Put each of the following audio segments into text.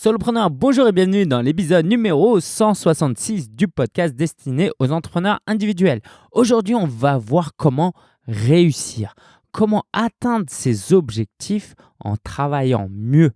Solopreneur, bonjour et bienvenue dans l'épisode numéro 166 du podcast destiné aux entrepreneurs individuels. Aujourd'hui, on va voir comment réussir, comment atteindre ses objectifs en travaillant mieux,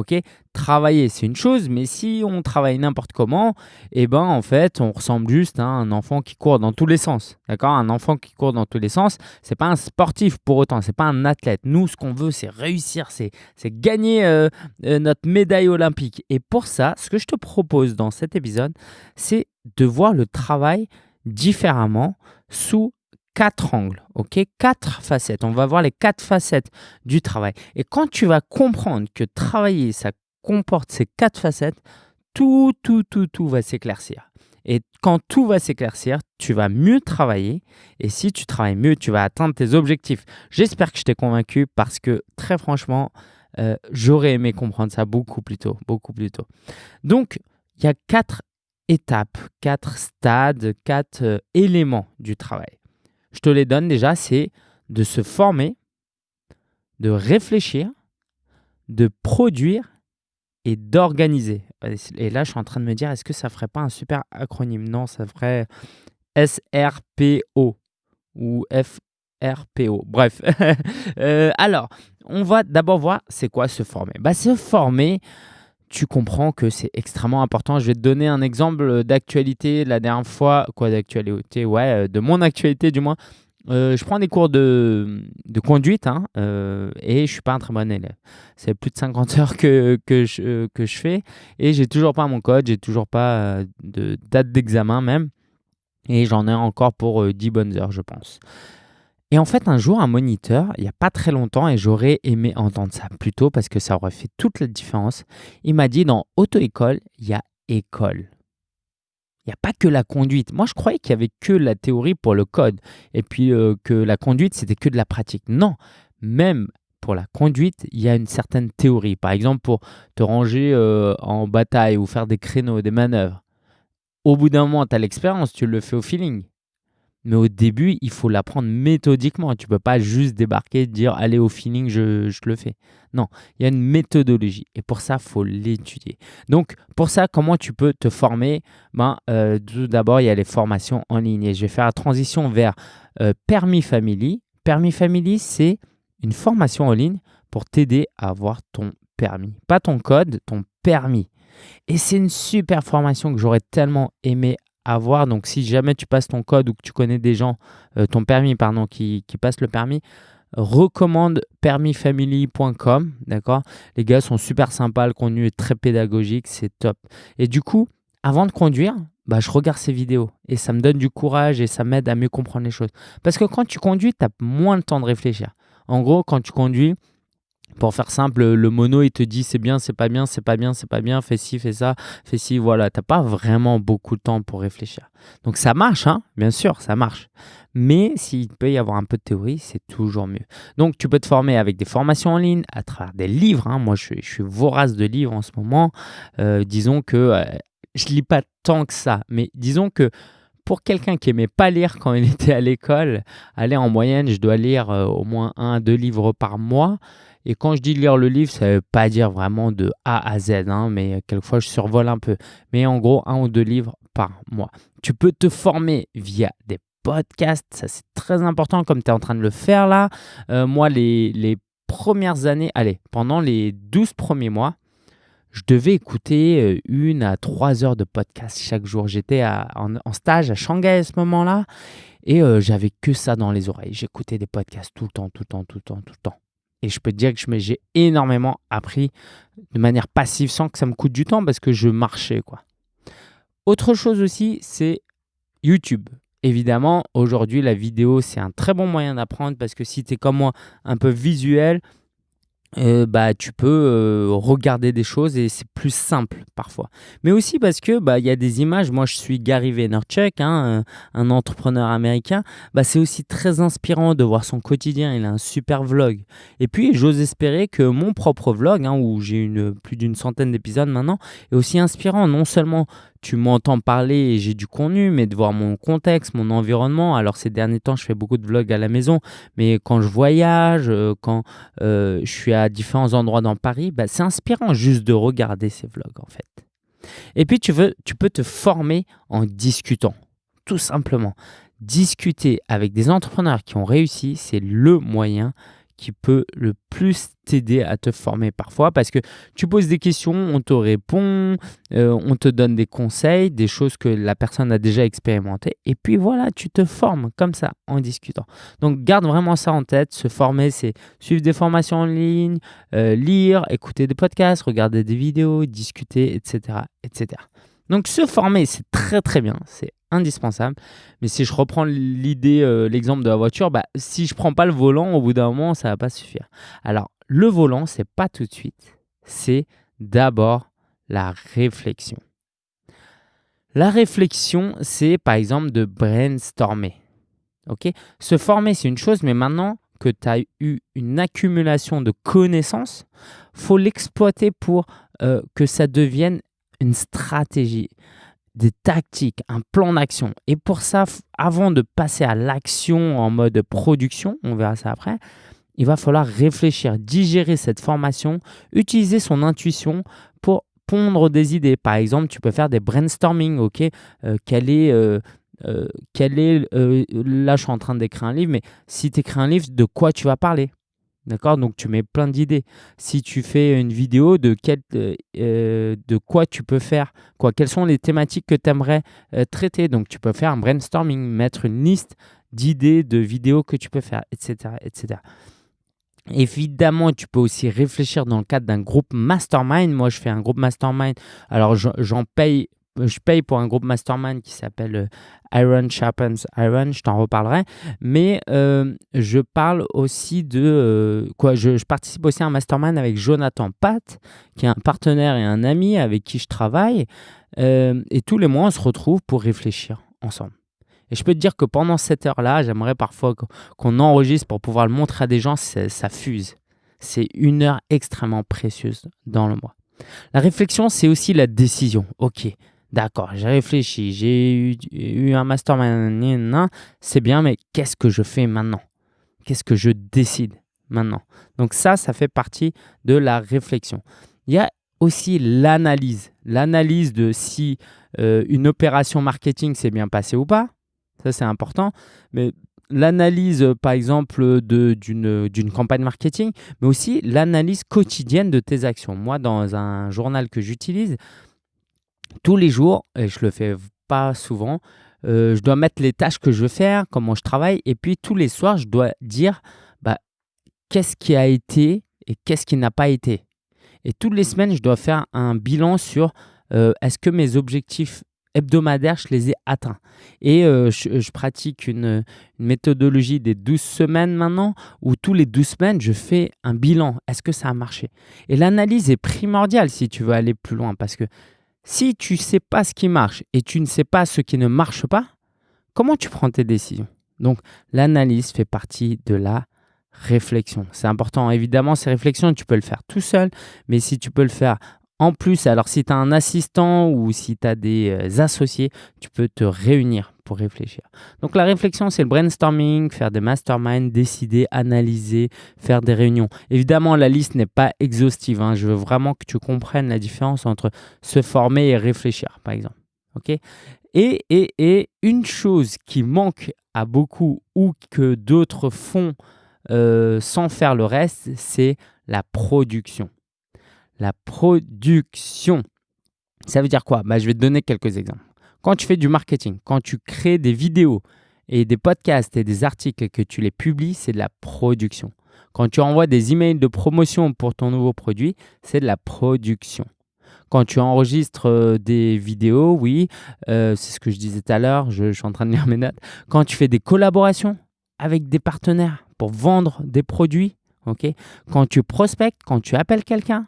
Ok, travailler c'est une chose, mais si on travaille n'importe comment, eh ben en fait on ressemble juste à un enfant qui court dans tous les sens. D'accord, un enfant qui court dans tous les sens, c'est pas un sportif pour autant, c'est pas un athlète. Nous, ce qu'on veut, c'est réussir, c'est gagner euh, euh, notre médaille olympique. Et pour ça, ce que je te propose dans cet épisode, c'est de voir le travail différemment sous quatre angles, ok? Quatre facettes. On va voir les quatre facettes du travail. Et quand tu vas comprendre que travailler, ça comporte ces quatre facettes, tout, tout, tout, tout va s'éclaircir. Et quand tout va s'éclaircir, tu vas mieux travailler. Et si tu travailles mieux, tu vas atteindre tes objectifs. J'espère que je t'ai convaincu parce que très franchement, euh, j'aurais aimé comprendre ça beaucoup plus tôt, beaucoup plus tôt. Donc, il y a quatre étapes, quatre stades, quatre euh, éléments du travail je te les donne déjà, c'est de se former, de réfléchir, de produire et d'organiser. Et là, je suis en train de me dire, est-ce que ça ferait pas un super acronyme? Non, ça ferait SRPO ou FRPO. Bref. Euh, alors, on va d'abord voir c'est quoi se former. Bah, se former, tu comprends que c'est extrêmement important. Je vais te donner un exemple d'actualité la dernière fois. Quoi d'actualité? Ouais, euh, de mon actualité du moins. Euh, je prends des cours de, conduite hein, euh, et je suis pas un très bon élève. C'est plus de 50 heures que, que, je, que je fais et j'ai toujours pas mon code, j'ai toujours pas de date d'examen même. Et j'en ai encore pour 10 bonnes heures, je pense. Et en fait, un jour, un moniteur, il n'y a pas très longtemps, et j'aurais aimé entendre ça plus tôt parce que ça aurait fait toute la différence, il m'a dit dans auto-école, il y a école. Il n'y a pas que la conduite. Moi, je croyais qu'il n'y avait que la théorie pour le code et puis euh, que la conduite, c'était que de la pratique. Non, même pour la conduite, il y a une certaine théorie. Par exemple, pour te ranger euh, en bataille ou faire des créneaux, des manœuvres. Au bout d'un moment, tu as l'expérience, tu le fais au feeling. Mais au début, il faut l'apprendre méthodiquement. Tu ne peux pas juste débarquer et dire allez au feeling, je, je, le fais. Non, il y a une méthodologie. Et pour ça, il faut l'étudier. Donc, pour ça, comment tu peux te former? Ben, euh, Tout d'abord, il y a les formations en ligne. Et je vais faire la transition vers euh, Permis Family. Permis Family, c'est une formation en ligne pour t'aider à avoir ton permis. Pas ton code, ton permis. Et c'est une super formation que j'aurais tellement aimé avoir. Donc, si jamais tu passes ton code ou que tu connais des gens, euh, ton permis, pardon, qui, qui passent le permis, recommande permisfamily.com. D'accord? Les gars sont super sympas, le contenu est très pédagogique, c'est top. Et du coup, avant de conduire, bah, je regarde ces vidéos et ça me donne du courage et ça m'aide à mieux comprendre les choses. Parce que quand tu conduis, tu as moins de temps de réfléchir. En gros, quand tu conduis, pour faire simple, le mono, il te dit c'est bien, c'est pas bien, c'est pas bien, c'est pas bien, fais ci, fais ça, fais ci, voilà. T'as pas vraiment beaucoup de temps pour réfléchir. Donc ça marche, hein, bien sûr, ça marche. Mais s'il peut y avoir un peu de théorie, c'est toujours mieux. Donc tu peux te former avec des formations en ligne, à travers des livres. Hein. Moi, je, suis vorace de livres en ce moment. Euh, disons que euh, je lis pas tant que ça, mais disons que pour quelqu'un qui aimait pas lire quand il était à l'école, aller en moyenne, je dois lire euh, au moins un, deux livres par mois. Et quand je dis lire le livre, ça ne veut pas dire vraiment de A à Z, hein, mais quelquefois je survole un peu. Mais en gros, un ou deux livres par mois. Tu peux te former via des podcasts, ça c'est très important comme tu es en train de le faire là. Euh, moi, les, les premières années, allez, pendant les 12 premiers mois, je devais écouter euh, une à trois heures de podcast chaque jour. J'étais en, stage à Shanghai à ce moment-là et euh, j'avais que ça dans les oreilles. J'écoutais des podcasts tout le temps, tout le temps, tout le temps, tout le temps. Et je peux te dire que j'ai énormément appris de manière passive sans que ça me coûte du temps parce que je marchais. quoi. Autre chose aussi, c'est YouTube. Évidemment, aujourd'hui, la vidéo, c'est un très bon moyen d'apprendre parce que si tu es comme moi, un peu visuel, euh, bah, tu peux euh, regarder des choses et c'est plus simple parfois. Mais aussi parce que bah, il y a des images. Moi, je suis Gary Vaynerchuk, hein, un entrepreneur américain. Bah, c'est aussi très inspirant de voir son quotidien. Il a un super vlog. Et puis, j'ose espérer que mon propre vlog, hein, où j'ai une, plus d'une centaine d'épisodes maintenant, est aussi inspirant. Non seulement tu m'entends parler et j'ai du contenu, mais de voir mon contexte, mon environnement. Alors ces derniers temps, je fais beaucoup de vlogs à la maison, mais quand je voyage, euh, quand je suis à à différents endroits dans Paris, bah, c'est inspirant juste de regarder ces vlogs en fait. Et puis tu, veux, tu peux te former en discutant, tout simplement. Discuter avec des entrepreneurs qui ont réussi, c'est le moyen qui peut le plus t'aider à te former parfois parce que tu poses des questions, on te répond, euh, on te donne des conseils, des choses que la personne a déjà expérimentées et puis voilà, tu te formes comme ça en discutant. Donc garde vraiment ça en tête, se former c'est suivre des formations en ligne, euh, lire, écouter des podcasts, regarder des vidéos, discuter, etc. etc. Donc se former, c'est très très bien, c'est indispensable. Mais si je reprends l'idée, euh, l'exemple de la voiture, bah, si je prends pas le volant, au bout d'un moment, ça va pas suffire. Alors le volant, c'est pas tout de suite, c'est d'abord la réflexion. La réflexion, c'est par exemple de brainstormer. Ok? Se former, c'est une chose, mais maintenant que tu as eu une accumulation de connaissances, faut l'exploiter pour euh, que ça devienne une stratégie, des tactiques, un plan d'action. Et pour ça, avant de passer à l'action en mode production, on verra ça après, il va falloir réfléchir, digérer cette formation, utiliser son intuition pour pondre des idées. Par exemple, tu peux faire des brainstorming, ok euh, Quel est... Euh, euh, quel est là je suis en train d'écrire un livre mais si tu écris un livre de quoi tu vas parler? D'accord? Donc, tu mets plein d'idées. Si tu fais une vidéo, de, quel, euh, euh, de quoi tu peux faire? Quoi? Quelles sont les thématiques que tu aimerais euh, traiter? Donc, tu peux faire un brainstorming, mettre une liste d'idées, de vidéos que tu peux faire, etc. etc. Évidemment, tu peux aussi réfléchir dans le cadre d'un groupe mastermind. Moi, je fais un groupe mastermind. Alors, j'en paye je paye pour un groupe mastermind qui s'appelle euh, Iron Sharpens Iron, je t'en reparlerai. Mais euh, je parle aussi de euh, quoi je, participe aussi à un mastermind avec Jonathan Pat, qui est un partenaire et un ami avec qui je travaille. et tous les mois, on se retrouve pour réfléchir ensemble. Et je peux te dire que pendant cette heure-là, j'aimerais parfois qu'on enregistre pour pouvoir le montrer à des gens, ça fuse. C'est une heure extrêmement précieuse dans le mois. La réflexion, c'est aussi la décision. Ok, D'accord, j'ai réfléchi, j'ai eu, un mastermind, c'est bien, mais qu'est-ce que je fais maintenant? Qu'est-ce que je décide maintenant? Donc ça, ça fait partie de la réflexion. Il y a aussi l'analyse. L'analyse de si euh, une opération marketing s'est bien passée ou pas. Ça, c'est important. Mais l'analyse, par exemple, d'une campagne marketing, mais aussi l'analyse quotidienne de tes actions. Moi, dans un journal que j'utilise, tous les jours, et je le fais pas souvent, euh, je dois mettre les tâches que je veux faire, comment je travaille, et puis tous les soirs, je dois dire bah, qu'est-ce qui a été et qu'est-ce qui n'a pas été. Et toutes les semaines, je dois faire un bilan sur euh, est-ce que mes objectifs hebdomadaires, je les ai atteints. Et euh, je, pratique une, une, méthodologie des 12 semaines maintenant, où tous les 12 semaines, je fais un bilan. Est-ce que ça a marché? Et l'analyse est primordiale si tu veux aller plus loin, parce que si tu ne sais pas ce qui marche et tu ne sais pas ce qui ne marche pas, comment tu prends tes décisions? Donc, l'analyse fait partie de la réflexion. C'est important. Évidemment, ces réflexions, tu peux le faire tout seul, mais si tu peux le faire en plus, alors si tu as un assistant ou si tu as des euh, associés, tu peux te réunir réfléchir. Donc la réflexion, c'est le brainstorming, faire des masterminds, décider, analyser, faire des réunions. Évidemment, la liste n'est pas exhaustive. Hein. Je veux vraiment que tu comprennes la différence entre se former et réfléchir, par exemple. ok? Et, et, et une chose qui manque à beaucoup ou que d'autres font euh, sans faire le reste, c'est la production la production. Ça veut dire quoi? Bah, Je vais te donner quelques exemples. Quand tu fais du marketing, quand tu crées des vidéos et des podcasts et des articles que tu les publies, c'est de la production. Quand tu envoies des emails de promotion pour ton nouveau produit, c'est de la production. Quand tu enregistres euh, des vidéos, oui, euh, c'est ce que je disais tout à l'heure, je, je suis en train de lire mes notes. Quand tu fais des collaborations avec des partenaires pour vendre des produits, ok quand tu prospectes, quand tu appelles quelqu'un,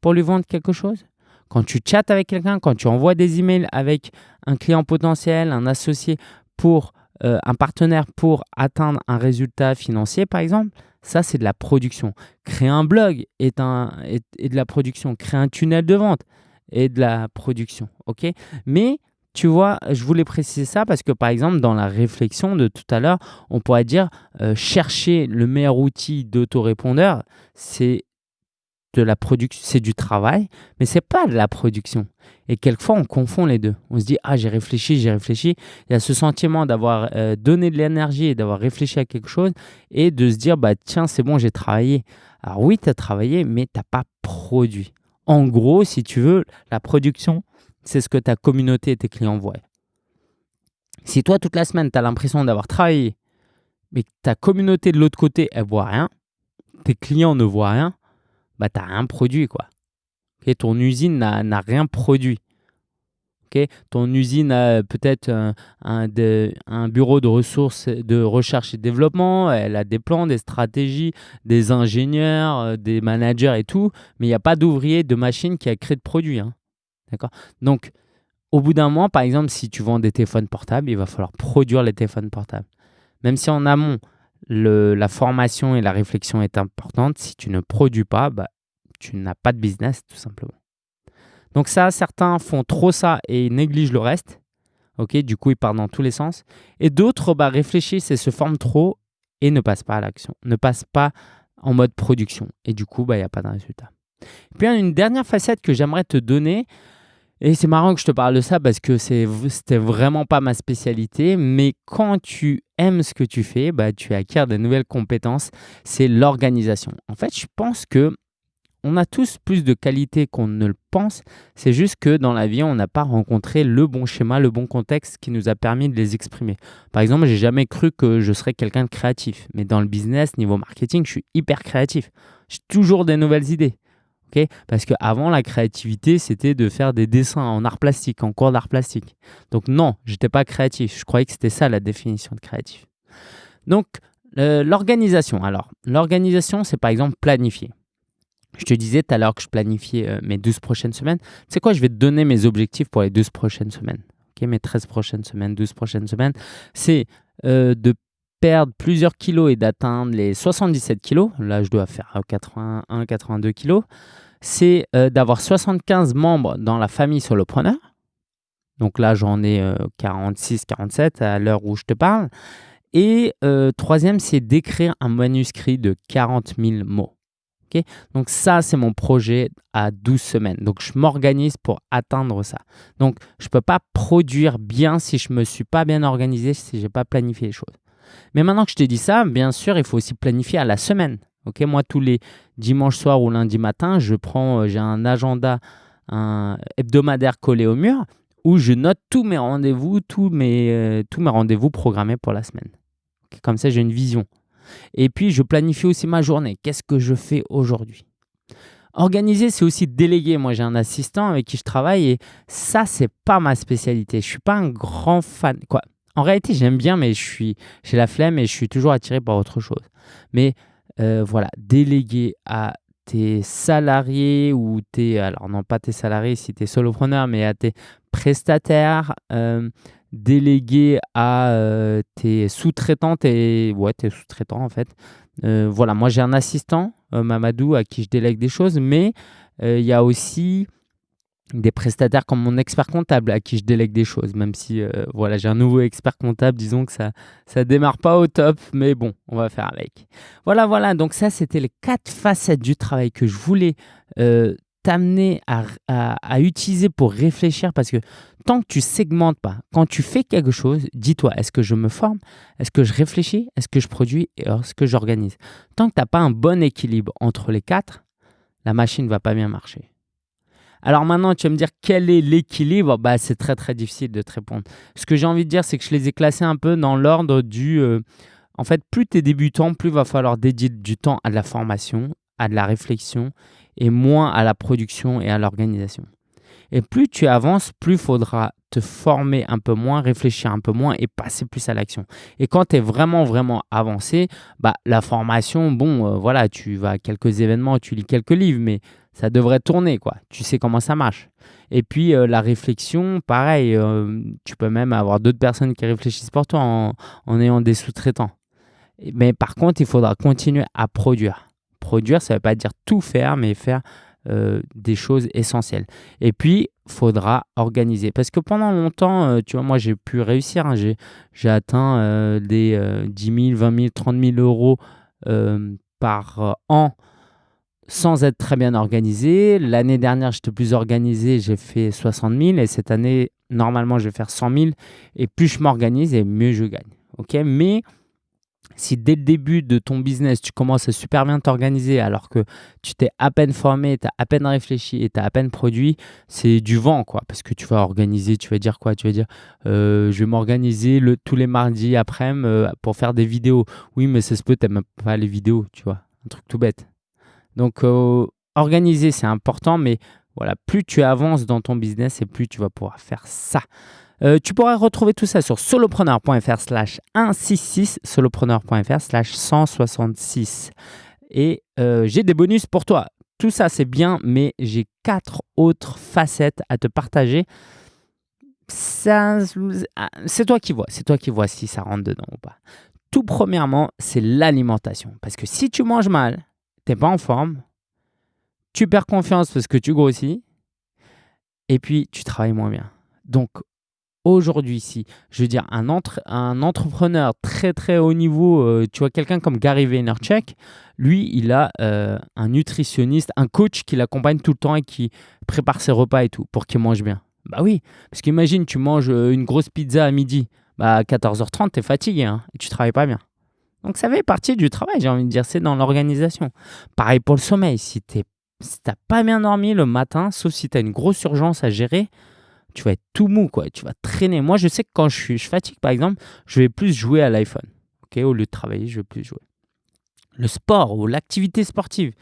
pour lui vendre quelque chose Quand tu chattes avec quelqu'un, quand tu envoies des emails avec un client potentiel, un associé pour euh, un partenaire pour atteindre un résultat financier, par exemple, ça, c'est de la production. Créer un blog est, de la production. Créer un tunnel de vente est de la production. ok? Mais tu vois, je voulais préciser ça parce que par exemple, dans la réflexion de tout à l'heure, on pourrait dire euh, chercher le meilleur outil d'autorépondeur, c'est de la production, c'est du travail, mais c'est pas de la production. Et quelquefois, on confond les deux. On se dit, ah, j'ai réfléchi, j'ai réfléchi. Il y a ce sentiment d'avoir euh, donné de l'énergie et d'avoir réfléchi à quelque chose et de se dire, bah, tiens, c'est bon, j'ai travaillé. Alors oui, tu as travaillé, mais tu n'as pas produit. En gros, si tu veux, la production, c'est ce que ta communauté et tes clients voient. Si toi, toute la semaine, tu as l'impression d'avoir travaillé, mais que ta communauté de l'autre côté, elle voit rien, tes clients ne voient rien, bah, tu n'as rien produit. Quoi. ton usine n'a rien produit. ton usine a peut-être un, un, bureau de ressources de recherche et développement, elle a des plans, des stratégies, des ingénieurs, euh, des managers et tout, mais il n'y a pas d'ouvrier, de machine qui a créé de produit. Hein. D'accord? Donc, au bout d'un mois, par exemple, si tu vends des téléphones portables, il va falloir produire les téléphones portables. Même si en amont, la formation et la réflexion est importante, si tu ne produis pas, bah, tu n'as pas de business tout simplement. Donc ça, certains font trop ça et négligent le reste. Ok, du coup, ils partent dans tous les sens. Et d'autres bah, réfléchissent et se forment trop et ne passent pas à l'action, ne passent pas en mode production. Et du coup, bah, il n'y a pas de résultat. puis, une dernière facette que j'aimerais te donner, et c'est marrant que je te parle de ça parce que c'était vraiment pas ma spécialité. Mais quand tu aimes ce que tu fais, bah, tu acquiers de nouvelles compétences. C'est l'organisation. En fait, je pense que on a tous plus de qualités qu'on ne le pense. C'est juste que dans la vie, on n'a pas rencontré le bon schéma, le bon contexte qui nous a permis de les exprimer. Par exemple, j'ai jamais cru que je serais quelqu'un de créatif. Mais dans le business, niveau marketing, je suis hyper créatif. J'ai toujours des nouvelles idées. Parce qu'avant, la créativité, c'était de faire des dessins en art plastique, en cours d'art plastique. Donc non, je n'étais pas créatif. Je croyais que c'était ça la définition de créatif. Donc, l'organisation. Alors, l'organisation, c'est par exemple planifier. Je te disais tout à l'heure que je planifiais euh, mes 12 prochaines semaines. Tu sais quoi, je vais te donner mes objectifs pour les 12 prochaines semaines. mes 13 prochaines semaines, 12 prochaines semaines. C'est euh, de perdre plusieurs kilos et d'atteindre les 77 kilos, là je dois faire 81, 82 kilos, c'est euh, d'avoir 75 membres dans la famille solopreneur. Donc là j'en ai 46, 47 à l'heure où je te parle. Et troisième, c'est d'écrire un manuscrit de 40 000 mots. Donc ça, c'est mon projet à 12 semaines. Donc je m'organise pour atteindre ça. Donc je ne peux pas produire bien si je ne me suis pas bien organisé, si je n'ai pas planifié les choses. Mais maintenant que je t'ai dit ça, bien sûr, il faut aussi planifier à la semaine. Ok, moi, tous les dimanches soirs ou lundi matin, je prends, euh, j'ai un agenda hebdomadaire collé au mur où je note tous mes rendez-vous, tous mes, euh, rendez-vous programmés pour la semaine. comme ça, j'ai une vision. Et puis, je planifie aussi ma journée. Qu'est-ce que je fais aujourd'hui? Organiser, c'est aussi déléguer. Moi, j'ai un assistant avec qui je travaille et ça, c'est pas ma spécialité. Je suis pas un grand fan. Quoi? En réalité, j'aime bien, mais je suis, j'ai la flemme et je suis toujours attiré par autre chose. Mais euh, voilà, déléguer à tes salariés ou tes, alors non pas tes salariés si tu es solopreneur, mais à tes prestataires, euh, déléguer à euh, tes sous-traitants, tes, ouais, tes sous-traitants en fait. Euh, voilà, moi j'ai un assistant, Mamadou, à qui je délègue des choses, mais il y a aussi des prestataires comme mon expert comptable à qui je délègue des choses, même si voilà, j'ai un nouveau expert comptable, disons que ça ça démarre pas au top, mais bon, on va faire avec. Voilà, voilà, donc ça c'était les quatre facettes du travail que je voulais t'amener à, utiliser pour réfléchir parce que tant que tu segmentes pas, quand tu fais quelque chose, dis-toi, est-ce que je me forme Est-ce que je réfléchis Est-ce que je produis Et est-ce que j'organise? Tant que tu n'as pas un bon équilibre entre les quatre, la machine ne va pas bien marcher. Alors maintenant, tu vas me dire quel est l'équilibre bah, C'est très très difficile de te répondre. Ce que j'ai envie de dire, c'est que je les ai classés un peu dans l'ordre du... Euh, en fait, plus tu es débutant, plus il va falloir dédier du temps à de la formation, à de la réflexion et moins à la production et à l'organisation. Et plus tu avances, plus il faudra te former un peu moins, réfléchir un peu moins et passer plus à l'action. Et quand tu es vraiment, vraiment avancé, bah, la formation, bon, euh, voilà, tu vas à quelques événements, tu lis quelques livres, mais ça devrait tourner, quoi. Tu sais comment ça marche. Et puis, euh, la réflexion, pareil, euh, tu peux même avoir d'autres personnes qui réfléchissent pour toi en, ayant des sous-traitants. Mais par contre, il faudra continuer à produire. Produire, ça ne veut pas dire tout faire, mais faire euh, des choses essentielles. Et puis, faudra organiser. Parce que pendant longtemps, tu vois, moi, j'ai pu réussir. Hein. j'ai atteint euh, des 10 000, 20 000, 30 000 euros par an sans être très bien organisé. L'année dernière, j'étais plus organisé, j'ai fait 60 000 et cette année, normalement, je vais faire 100 000 et plus je m'organise et mieux je gagne. Ok, Mais si dès le début de ton business, tu commences à super bien t'organiser alors que tu t'es à peine formé, tu as à peine réfléchi et tu as à peine produit, c'est du vent quoi. Parce que tu vas organiser, tu vas dire quoi? Tu vas dire euh, je vais m'organiser tous les mardis après-midi euh, pour faire des vidéos. Oui, mais ça se peut, tu même pas les vidéos, tu vois? Un truc tout bête. Donc, euh, organiser, c'est important, mais voilà, plus tu avances dans ton business et plus tu vas pouvoir faire ça. Euh, tu pourras retrouver tout ça sur solopreneur.fr slash 166, solopreneur.fr slash 166. Et euh, j'ai des bonus pour toi. Tout ça, c'est bien, mais j'ai quatre autres facettes à te partager. C'est toi qui vois, c'est toi qui vois si ça rentre dedans ou pas. Tout premièrement, c'est l'alimentation. Parce que si tu manges mal, pas en forme, tu perds confiance parce que tu grossis, et puis tu travailles moins bien. Donc aujourd'hui, si je veux dire un, un entrepreneur très très haut niveau, euh, tu vois quelqu'un comme Gary Vaynerchuk, lui, il a euh, un nutritionniste, un coach qui l'accompagne tout le temps et qui prépare ses repas et tout pour qu'il mange bien. Bah oui, parce qu'imagine, tu manges euh, une grosse pizza à midi, bah à 14h30, tu es fatigué hein, et tu travailles pas bien. Donc ça fait partie du travail, j'ai envie de dire, c'est dans l'organisation. Pareil pour le sommeil, si tu n'as pas bien dormi le matin, sauf si tu as une grosse urgence à gérer, tu vas être tout mou, quoi. Tu vas traîner. Moi, je sais que quand je, suis, je fatigue, par exemple, je vais plus jouer à l'iPhone. ok Au lieu de travailler, je vais plus jouer. Le sport ou l'activité sportive,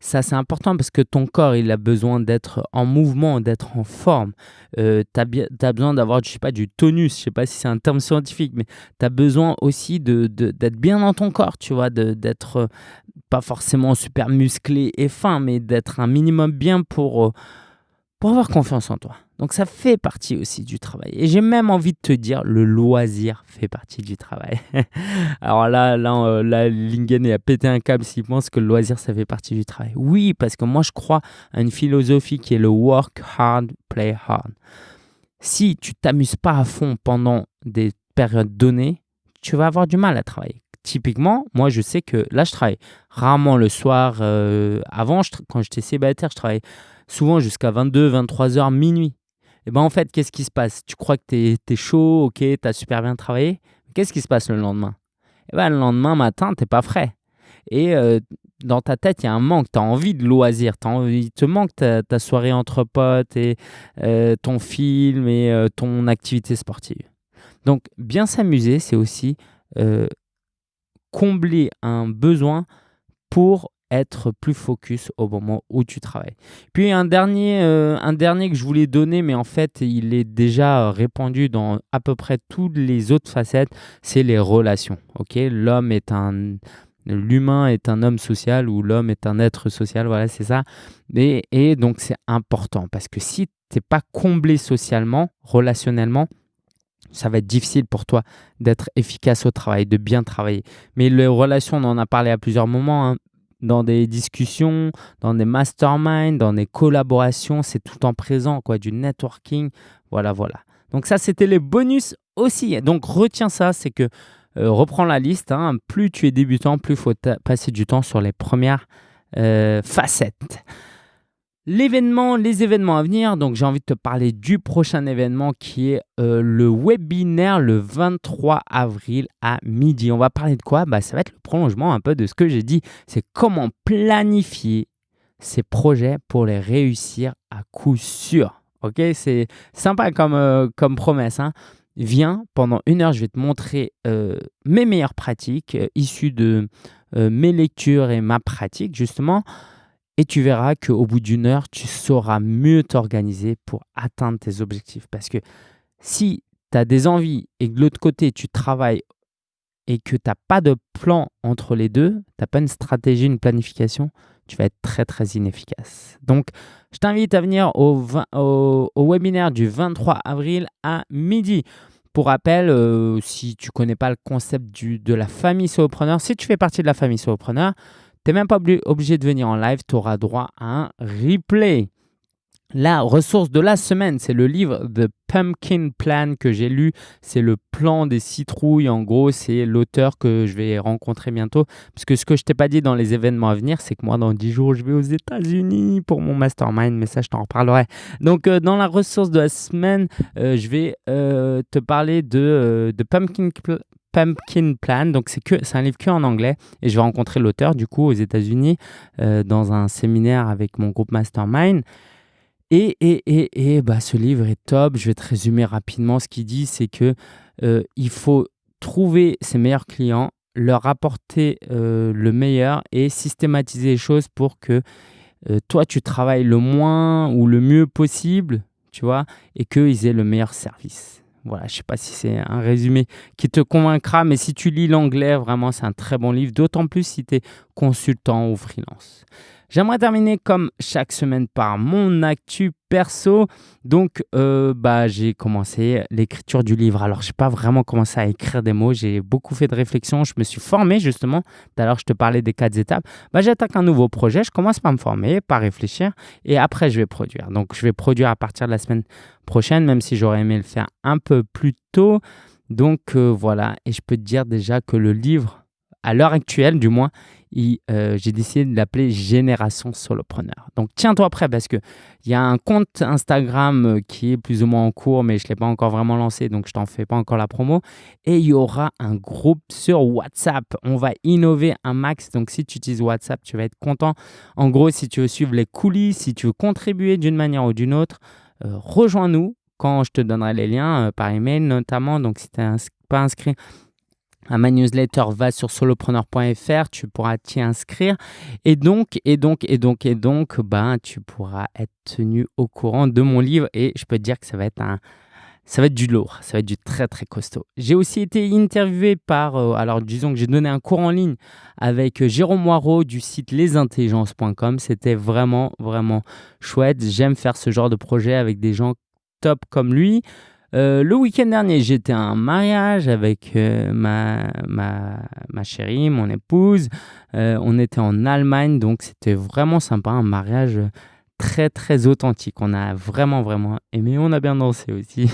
ça c'est important parce que ton corps, il a besoin d'être en mouvement, d'être en forme. Euh, tu as, besoin d'avoir, du tonus, je sais pas si c'est un terme scientifique, mais tu as besoin aussi d'être bien dans ton corps, tu vois, d'être euh, pas forcément super musclé et fin, mais d'être un minimum bien pour, euh, pour avoir confiance en toi. Donc ça fait partie aussi du travail. Et j'ai même envie de te dire, le loisir fait partie du travail. Alors là, là, euh, Lingen a pété un câble s'il pense que le loisir, ça fait partie du travail. Oui, parce que moi, je crois à une philosophie qui est le work hard, play hard. Si tu t'amuses pas à fond pendant des périodes données, tu vas avoir du mal à travailler. Typiquement, moi, je sais que là, je travaille rarement le soir. Euh, avant, quand j'étais célibataire, je travaillais souvent jusqu'à 22, 23 heures, minuit. Et ben en fait, qu'est-ce qui se passe? Tu crois que tu es, chaud, ok, tu as super bien travaillé. Qu'est-ce qui se passe le lendemain? Et ben le lendemain matin, tu pas frais. Et euh, dans ta tête, il y a un manque. Tu as envie de loisir. il te manque ta, soirée entre potes et euh, ton film et euh, ton activité sportive. Donc, bien s'amuser, c'est aussi combler un besoin pour être plus focus au moment où tu travailles. Puis un dernier, euh, un dernier que je voulais donner, mais en fait il est déjà répandu dans à peu près toutes les autres facettes, c'est les relations. Ok, l'homme est un L'humain est un homme social ou l'homme est un être social, voilà, c'est ça. Et, et donc, c'est important parce que si tu n'es pas comblé socialement, relationnellement, ça va être difficile pour toi d'être efficace au travail, de bien travailler. Mais les relations, on en a parlé à plusieurs moments, hein dans des discussions, dans des masterminds, dans des collaborations, c'est tout en présent, quoi, du networking. Voilà, voilà. Donc ça, c'était les bonus aussi. Donc retiens ça, c'est que euh, reprends la liste. Hein. plus tu es débutant, plus il faut passer du temps sur les premières euh, facettes. L'événement, les événements à venir, donc j'ai envie de te parler du prochain événement qui est euh, le webinaire le 23 avril à midi. On va parler de quoi? Bah, Ça va être le prolongement un peu de ce que j'ai dit. C'est comment planifier ses projets pour les réussir à coup sûr. Ok, c'est sympa comme, euh, comme promesse. Hein. Viens, pendant une heure, je vais te montrer euh, mes meilleures pratiques issues de mes lectures et ma pratique justement et tu verras qu'au bout d'une heure, tu sauras mieux t'organiser pour atteindre tes objectifs. Parce que si tu as des envies et que de l'autre côté, tu travailles et que tu n'as pas de plan entre les deux, tu n'as pas une stratégie, une planification, tu vas être très très inefficace. Donc, je t'invite à venir au, webinaire du 23 avril à midi. Pour rappel, euh, si tu ne connais pas le concept du, de la famille solopreneur, si tu fais partie de la famille solopreneur, tu n'es même pas obligé de venir en live, tu auras droit à un replay. La ressource de la semaine, c'est le livre The Pumpkin Plan que j'ai lu. C'est le plan des citrouilles. En gros, c'est l'auteur que je vais rencontrer bientôt. Parce que ce que je t'ai pas dit dans les événements à venir, c'est que moi, dans 10 jours, je vais aux États-Unis pour mon mastermind. Mais ça, je t'en reparlerai. Donc, euh, dans la ressource de la semaine, euh, je vais euh, te parler de, de Pumpkin Pumpkin Plan. Donc, c'est, un livre que en anglais. Et je vais rencontrer l'auteur, du coup, aux États-Unis, dans un séminaire avec mon groupe Mastermind. Et, et, et, et bah, ce livre est top. Je vais te résumer rapidement. Ce qu'il dit, c'est que euh, il faut trouver ses meilleurs clients, leur apporter euh, le meilleur et systématiser les choses pour que euh, toi, tu travailles le moins ou le mieux possible, tu vois, et qu'ils aient le meilleur service. Voilà, je ne sais pas si c'est un résumé qui te convaincra, mais si tu lis l'anglais, vraiment, c'est un très bon livre, d'autant plus si tu es consultant ou freelance. J'aimerais terminer comme chaque semaine par mon actu perso. Donc, euh, bah, j'ai commencé l'écriture du livre. Alors, je n'ai pas vraiment commencé à écrire des mots. J'ai beaucoup fait de réflexion. Je me suis formé justement. D'ailleurs, je te parlais des quatre étapes. Bah, J'attaque un nouveau projet. Je commence par me former, par réfléchir. Et après, je vais produire. Donc, je vais produire à partir de la semaine prochaine, même si j'aurais aimé le faire un peu plus tôt. Donc, euh, voilà. Et je peux te dire déjà que le livre, à l'heure actuelle du moins, euh, j'ai décidé de l'appeler Génération Solopreneur. Donc tiens-toi prêt parce qu'il y a un compte Instagram euh, qui est plus ou moins en cours, mais je ne l'ai pas encore vraiment lancé, donc je t'en fais pas encore la promo. Et il y aura un groupe sur WhatsApp. On va innover un max. Donc si tu utilises WhatsApp, tu vas être content. En gros, si tu veux suivre les coulisses, si tu veux contribuer d'une manière ou d'une autre, euh, rejoins-nous quand je te donnerai les liens par email notamment. Donc si tu n'es pas inscrit, ma newsletter, va sur solopreneur.fr, tu pourras t'y inscrire. Et donc, et donc, et donc, et donc, ben, tu pourras être tenu au courant de mon livre. Et je peux te dire que ça va être un, ça va être du lourd, ça va être du très très costaud. J'ai aussi été interviewé par, euh, alors disons que j'ai donné un cours en ligne avec euh, Jérôme Moirot du site lesintelligences.com. C'était vraiment vraiment chouette. J'aime faire ce genre de projet avec des gens top comme lui. Euh, le week-end dernier, j'étais à un mariage avec euh, ma, ma, ma, chérie, mon épouse. Euh, on était en Allemagne, donc c'était vraiment sympa, un mariage très très authentique. On a vraiment vraiment aimé, on a bien dansé aussi.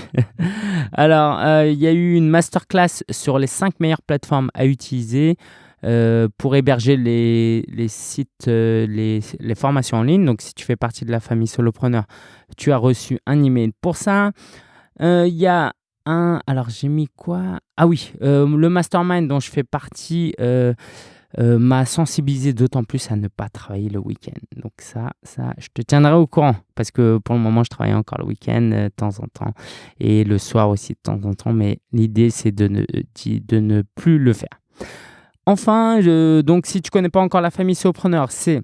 Alors, il y a eu une masterclass sur les 5 meilleures plateformes à utiliser. pour héberger les, les sites, les, les, formations en ligne. Donc, si tu fais partie de la famille Solopreneur, tu as reçu un email pour ça. Euh, il y a un. Alors, j'ai mis quoi? Ah oui, euh, le mastermind dont je fais partie. Euh, m'a sensibilisé d'autant plus à ne pas travailler le week-end. Donc ça, ça, je te tiendrai au courant parce que pour le moment, je travaille encore le week-end de temps en temps et le soir aussi de temps en temps. Mais l'idée, c'est de ne, de ne plus le faire. Enfin, donc si tu connais pas encore la famille Sopreneur, c'est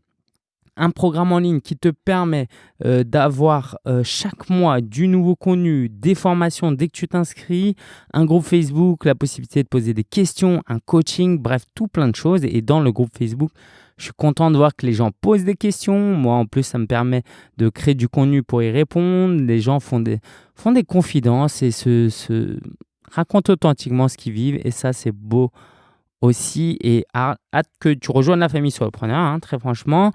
un programme en ligne qui te permet euh, d'avoir euh, chaque mois du nouveau contenu, des formations dès que tu t'inscris, un groupe Facebook, la possibilité de poser des questions, un coaching, bref, tout plein de choses. Et dans le groupe Facebook, je suis content de voir que les gens posent des questions. Moi, en plus, ça me permet de créer du contenu pour y répondre. Les gens font des, confidences et se racontent authentiquement ce qu'ils vivent. Et ça, c'est beau aussi. Et hâte que tu rejoignes la famille Solopreneur, hein, très franchement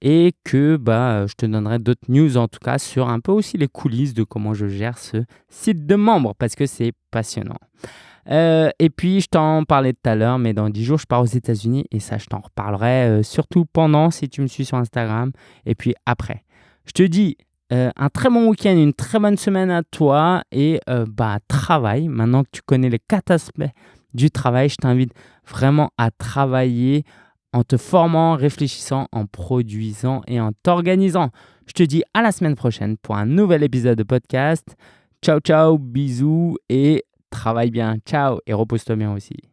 et que bah, je te donnerai d'autres news en tout cas sur un peu aussi les coulisses de comment je gère ce site de membres parce que c'est passionnant. Euh, et puis, je t'en parlais tout à l'heure, mais dans 10 jours, je pars aux États-Unis et ça, je t'en reparlerai euh, surtout pendant si tu me suis sur Instagram et puis après. Je te dis euh, un très bon week-end, une très bonne semaine à toi et bah, travaille. Maintenant que tu connais les quatre aspects du travail, je t'invite vraiment à travailler en te formant, réfléchissant, en produisant et en t'organisant. Je te dis à la semaine prochaine pour un nouvel épisode de podcast. Ciao, ciao, bisous et travaille bien. Ciao et repose-toi bien aussi.